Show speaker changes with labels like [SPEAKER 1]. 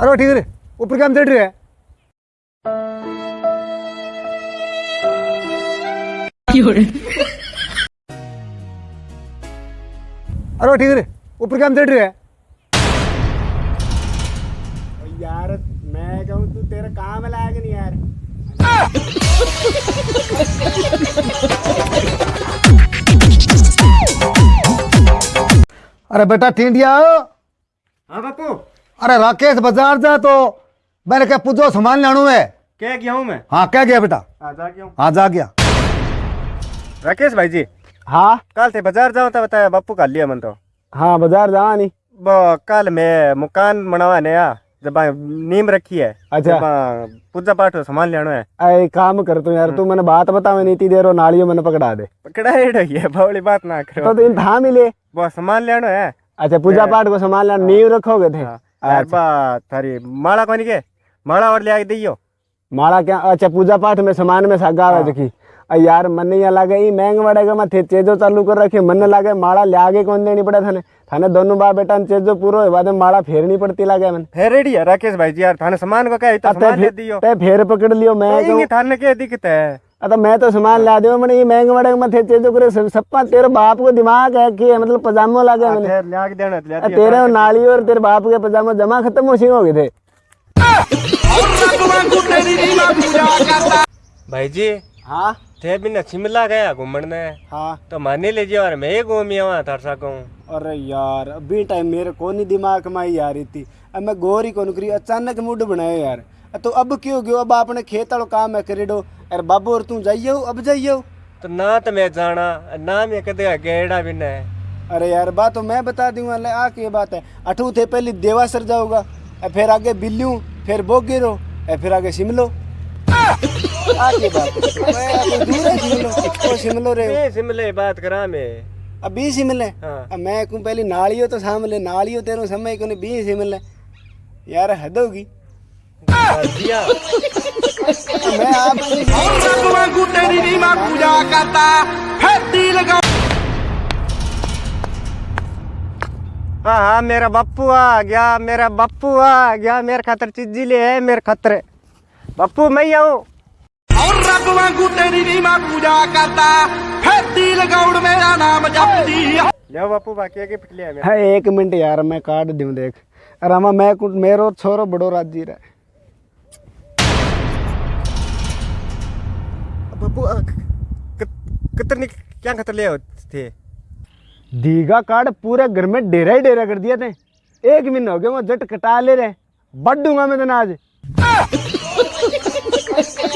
[SPEAKER 1] अरे ठीक है ऊपर क्या चढ़ रहे है। अरे ठीक है ऊपर क्या चढ़ रहे है।
[SPEAKER 2] यार मैं कहूँ तू तेरा काम लायक नहीं यार।
[SPEAKER 1] अरे बेटा टिंडिया
[SPEAKER 2] हाँ बापू।
[SPEAKER 1] अरे राकेश बाज़ार जा तो। मैंने क्या पूछो सामान लानू है
[SPEAKER 2] क्या गया हूँ मैं।
[SPEAKER 1] हाँ क्या गया बेटा।
[SPEAKER 2] आ जा गया हूँ।
[SPEAKER 1] हाँ जा गया।
[SPEAKER 2] राकेश भाई जी
[SPEAKER 3] हाँ?
[SPEAKER 2] कल थे बाज़ार जाओ तो बताया बापू का लिया मन तो।
[SPEAKER 3] हाँ बाज़ार जावा नहीं।
[SPEAKER 2] वो कल मैं मकान बनावा नया जब नीम रखी है
[SPEAKER 3] अच्छा।
[SPEAKER 2] पूजा पाठ हो सामान लेना है।
[SPEAKER 3] अरे काम कर तू यार तू मैंने बात बता मैं नीति दे रो नालियों मैंने पकड़ा दे।
[SPEAKER 2] पकड़ा है बवली बात ना करो।
[SPEAKER 3] तो तीन था मिले।
[SPEAKER 2] वो सामान लेना है।
[SPEAKER 3] अच्छा पूजा पाठ को संभाल लेना नींव रखोगे थे।
[SPEAKER 2] हाँ, थारी माला कोनी के माला और ले आके दियो
[SPEAKER 3] माड़ा क्या अच्छा पूजा पाठ में सामान में सागा आवे देखी यार मन यहाँ लागे ई महंग वड़ेगा मैं थे चेजो चालू कर रखी मन लागे माड़ा ले आगे कौन देनी पड़े थाने थाने दोनों बा बेटा चेजो पूरो है बाद में माड़ा फेरनी पड़ती लागे मन
[SPEAKER 2] फिर रेडी है राकेश भाई जी यार थाने सामान को क्या इतना सामान
[SPEAKER 3] फे-
[SPEAKER 2] दियो
[SPEAKER 3] ते फेर पकड़ लियो मैं
[SPEAKER 2] थाने के दिक्कत है
[SPEAKER 3] अतः मैं तो सामान ला दूँ मैंने ये महंग वड़ेगा मैं थे चेजो करे सप्पा तेरे बाप को दिमाग है कि मतलब पजामो लागे मैंने।
[SPEAKER 2] फिर ले आके देना।
[SPEAKER 3] तेरे नाली और तेरे बाप के पजामा जमा खत्म हो सी हो गए थे।
[SPEAKER 2] भाई जी
[SPEAKER 3] हाँ?
[SPEAKER 2] थे बिना शिमला गया घूमने।
[SPEAKER 3] हाँ।
[SPEAKER 2] तो माने ले जियो और मैं ही घूमी आवा थार सकूँ
[SPEAKER 3] अरे यार अभी टाइम मेरे को नहीं दिमाग में आई आ रही थी। अब मैं गौर ही कौन करी अचानक मूड बनाया यार। तो अब क्यों गयो? अब आपने खेत वालों काम है करेडो। अरे बाबू और तू जाइयो अब जाइयो
[SPEAKER 2] तो ना तो मैं जाना ना मैं कदे गेड़ा बिना है।
[SPEAKER 3] अरे यार बात तो मैं बता दूँगा ले आ की बात है। अठू थे पहले देवासर जाऊँगा फिर आगे बिल्लू फिर बोगेरो फिर आगे शिमलो। आ की बात दूर है शिमलो शिमलो रे।
[SPEAKER 2] शिमले बात करा मैं।
[SPEAKER 3] अभी सिमले
[SPEAKER 2] हाँ।
[SPEAKER 3] मैं कहूँ पहले नालियो तो सामले नालियो तेरो समय को बी सिमले यार हद होगी।
[SPEAKER 2] दिया
[SPEAKER 3] तेरी पूजा करता फिर
[SPEAKER 2] हाँ हाँ मेरा बप्पू आ गया मेरा बप्पू आ गया मेरे खतर चिज्जी ले है मेरे खतर। बप्पू मैं आऊँ।
[SPEAKER 4] और रब वांगू तेरी पूजा करता फिर मेरा
[SPEAKER 2] नाम बापू बाकी
[SPEAKER 3] आगे एक मिनट यार मैं काट दूँ देख। अरे मैं मेरो छोरो बड़ो राज़ी रहा।
[SPEAKER 2] कितने क्या खतर ले थे
[SPEAKER 3] दीघा कार्ड पूरे घर में डेरा ही डेरा कर दिया थे एक महीना हो गया वो जट कटा ले रहे बढ़ दूँगा मैं तो आज।